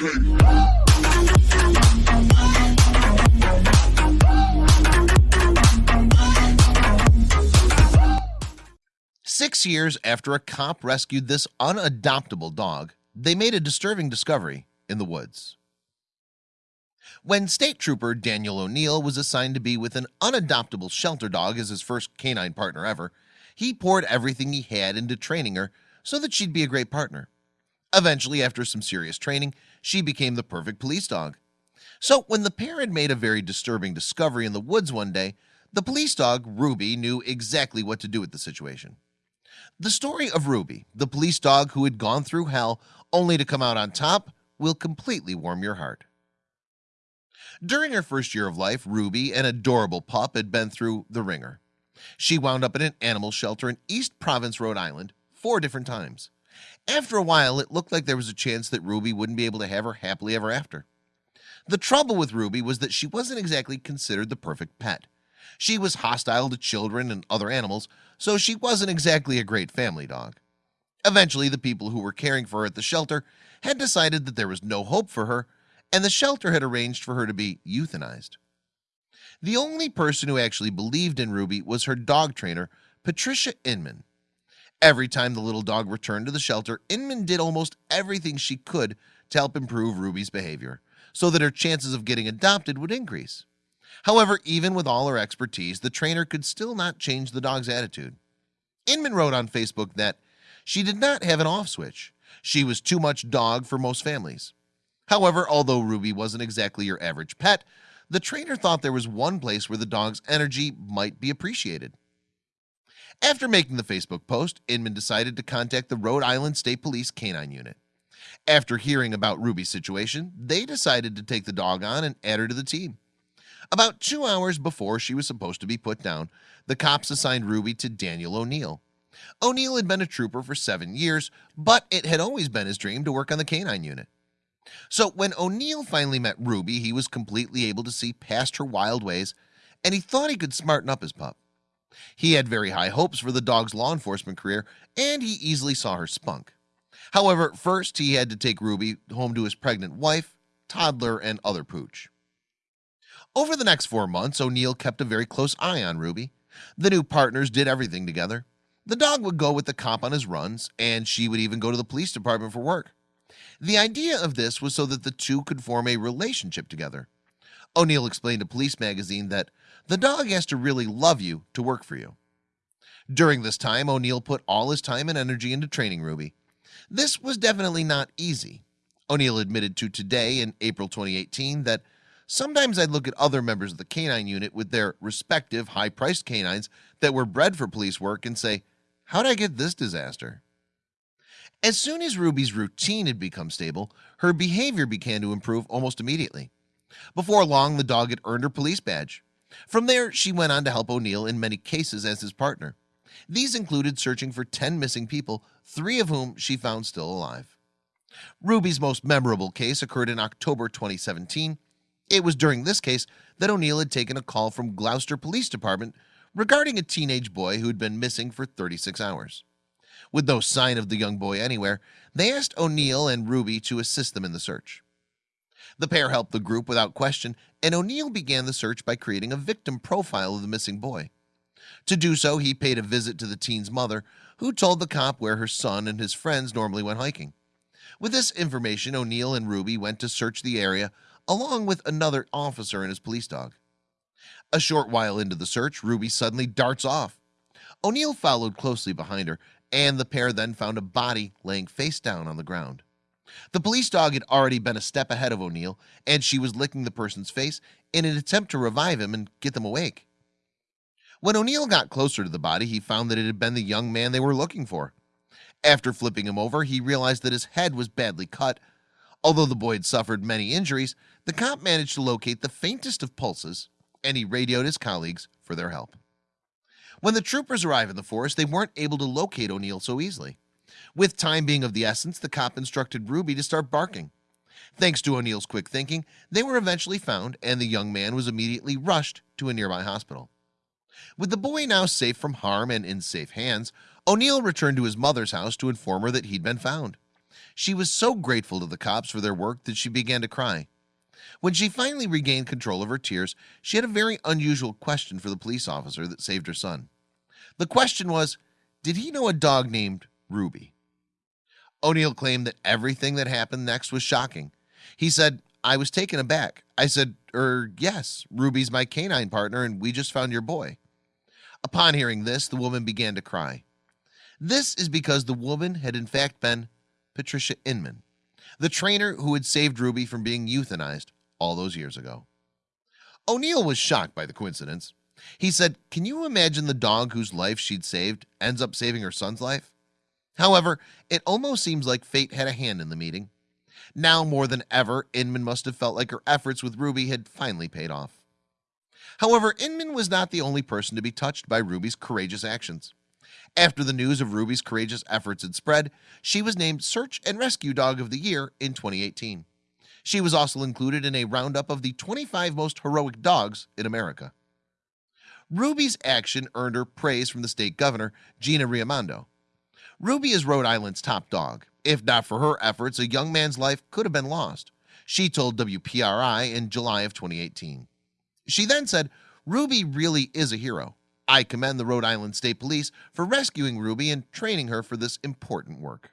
Six years after a cop rescued this unadoptable dog, they made a disturbing discovery in the woods. When state trooper Daniel O'Neill was assigned to be with an unadoptable shelter dog as his first canine partner ever, he poured everything he had into training her so that she'd be a great partner. Eventually, after some serious training, she became the perfect police dog. So when the pair had made a very disturbing discovery in the woods one day, the police dog Ruby knew exactly what to do with the situation. The story of Ruby, the police dog who had gone through hell only to come out on top, will completely warm your heart. During her first year of life, Ruby, an adorable pup, had been through the ringer. She wound up in an animal shelter in East Providence, Rhode Island, four different times. After a while, it looked like there was a chance that Ruby wouldn't be able to have her happily ever after. The trouble with Ruby was that she wasn't exactly considered the perfect pet. She was hostile to children and other animals, so she wasn't exactly a great family dog. Eventually, the people who were caring for her at the shelter had decided that there was no hope for her, and the shelter had arranged for her to be euthanized. The only person who actually believed in Ruby was her dog trainer, Patricia Inman. Every time the little dog returned to the shelter, Inman did almost everything she could to help improve Ruby's behavior so that her chances of getting adopted would increase. However, even with all her expertise, the trainer could still not change the dog's attitude. Inman wrote on Facebook that she did not have an off switch. She was too much dog for most families. However, although Ruby wasn't exactly your average pet, the trainer thought there was one place where the dog's energy might be appreciated. After making the Facebook post, Inman decided to contact the Rhode Island State Police Canine Unit. After hearing about Ruby's situation, they decided to take the dog on and add her to the team. About two hours before she was supposed to be put down, the cops assigned Ruby to Daniel O'Neill. O'Neill had been a trooper for seven years, but it had always been his dream to work on the canine unit. So when O'Neill finally met Ruby, he was completely able to see past her wild ways, and he thought he could smarten up his pup. He had very high hopes for the dog's law enforcement career, and he easily saw her spunk. However, first he had to take Ruby home to his pregnant wife, toddler, and other pooch. Over the next four months, O'Neill kept a very close eye on Ruby. The new partners did everything together. The dog would go with the cop on his runs, and she would even go to the police department for work. The idea of this was so that the two could form a relationship together. O'Neill explained to Police Magazine that the dog has to really love you to work for you. During this time, O'Neill put all his time and energy into training Ruby. This was definitely not easy. O'Neill admitted to Today in April 2018 that sometimes I'd look at other members of the canine unit with their respective high-priced canines that were bred for police work and say, How'd I get this disaster? As soon as Ruby's routine had become stable, her behavior began to improve almost immediately. Before long, the dog had earned her police badge. From there, she went on to help O'Neill in many cases as his partner. These included searching for 10 missing people, three of whom she found still alive. Ruby's most memorable case occurred in October 2017. It was during this case that O'Neill had taken a call from Glocester Police Department regarding a teenage boy who had been missing for 36 hours. With no sign of the young boy anywhere, they asked O'Neill and Ruby to assist them in the search. The pair helped the group without question, and O'Neill began the search by creating a victim profile of the missing boy. To do so, he paid a visit to the teen's mother, who told the cop where her son and his friends normally went hiking. With this information, O'Neill and Ruby went to search the area along with another officer and his police dog. A short while into the search, Ruby suddenly darts off. O'Neill followed closely behind her, and the pair then found a body laying face down on the ground. The police dog had already been a step ahead of O'Neill and she was licking the person's face in an attempt to revive him and get them awake. When O'Neill got closer to the body, he found that it had been the young man they were looking for. After flipping him over, he realized that his head was badly cut. Although the boy had suffered many injuries, the cop managed to locate the faintest of pulses, and he radioed his colleagues for their help. When the troopers arrived in the forest, they weren't able to locate O'Neill so easily. With time being of the essence, the cop instructed Ruby to start barking. Thanks to O'Neill's quick thinking, they were eventually found, and the young man was immediately rushed to a nearby hospital. With the boy now safe from harm and in safe hands, O'Neal returned to his mother's house to inform her that he'd been found. She was so grateful to the cops for their work that she began to cry when she finally regained control of her tears She had a very unusual question for the police officer that saved her son The question was did he know a dog named Ruby O'Neill claimed that everything that happened next was shocking. He said I was taken aback. I said er yes Ruby's my canine partner and we just found your boy. Upon hearing this the woman began to cry. This is because the woman had in fact been Patricia Inman the trainer who had saved Ruby from being euthanized all those years ago. O'Neill was shocked by the coincidence. He said can you imagine the dog whose life she'd saved ends up saving her son's life However, it almost seems like fate had a hand in the meeting. Now more than ever Inman must have felt like her efforts with Ruby had finally paid off. However, Inman was not the only person to be touched by Ruby's courageous actions. After the news of Ruby's courageous efforts had spread She was named search and rescue dog of the year in 2018 She was also included in a roundup of the 25 most heroic dogs in America. Ruby's action earned her praise from the state governor Gina Raimondo Ruby is Rhode Island's top dog. If not for her efforts a young man's life could have been lost. She told WPRI in July of 2018 She then said Ruby really is a hero. I commend the Rhode Island State Police for rescuing Ruby and training her for this important work